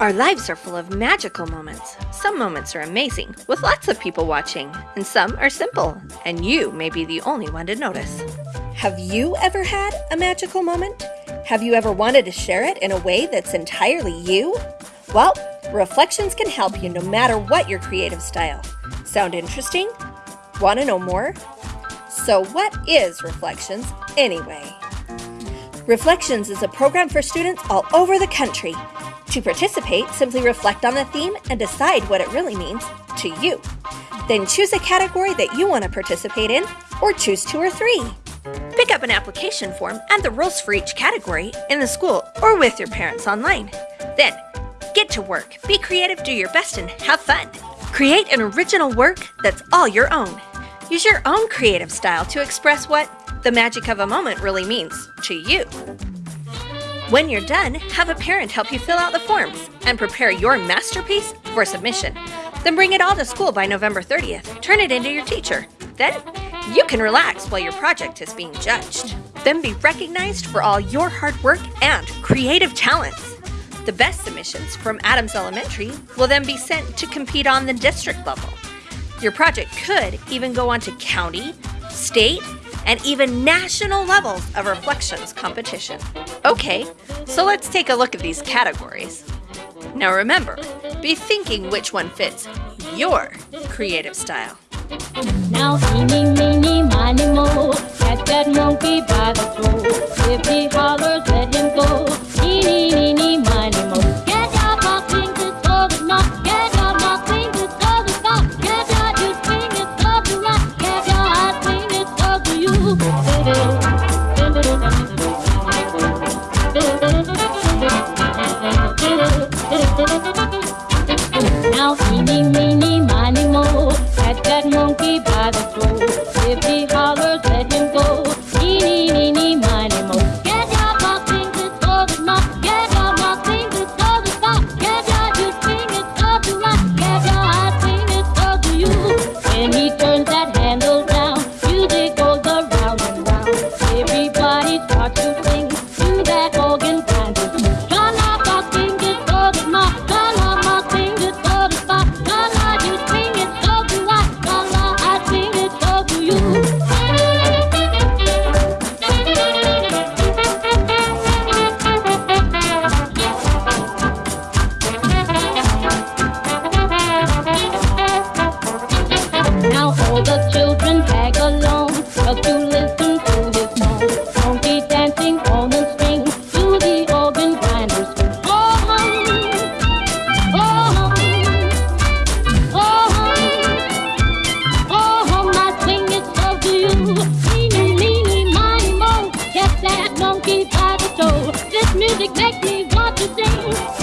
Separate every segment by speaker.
Speaker 1: Our lives are full of magical moments. Some moments are amazing, with lots of people watching, and some are simple, and you may be the only one to notice. Have you ever had a magical moment? Have you ever wanted to share it in a way that's entirely you? Well, Reflections can help you no matter what your creative style. Sound interesting? Want to know more? So what is Reflections anyway? Reflections is a program for students all over the country. To participate, simply reflect on the theme and decide what it really means to you. Then choose a category that you want to participate in, or choose two or three. Pick up an application form and the rules for each category in the school or with your parents online. Then, get to work, be creative, do your best, and have fun. Create an original work that's all your own. Use your own creative style to express what the magic of a moment really means to you. When you're done, have a parent help you fill out the forms and prepare your masterpiece for submission. Then bring it all to school by November 30th. Turn it into your teacher. Then you can relax while your project is being judged. Then be recognized for all your hard work and creative talents. The best submissions from Adams Elementary will then be sent to compete on the district level. Your project could even go on to county, state, and even national levels of reflections competition. Okay, so let's take a look at these categories. Now remember, be thinking which one fits your creative style.
Speaker 2: Now eeny, meeny, miny, that monkey by the. If he hollers, Now eeny, meeny, miny, mo, catch that monkey by the throat.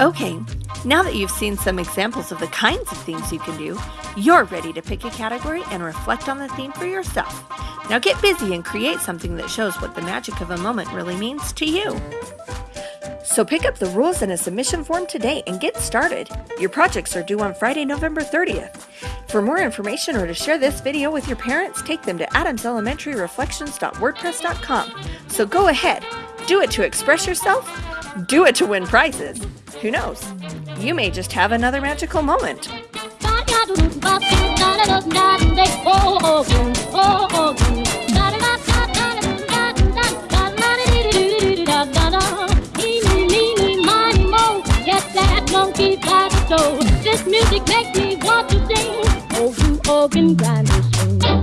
Speaker 1: Okay, now that you've seen some examples of the kinds of things you can do, you're ready to pick a category and reflect on the theme for yourself. Now get busy and create something that shows what the magic of a moment really means to you. So pick up the rules and a submission form today and get started. Your projects are due on Friday, November 30th. For more information or to share this video with your parents, take them to adamselementaryreflections.wordpress.com. So go ahead, do it to express yourself, do it to win prizes. Who knows? You may just have another magical moment.
Speaker 2: This music makes me want to sing. Oh, you organ grinders.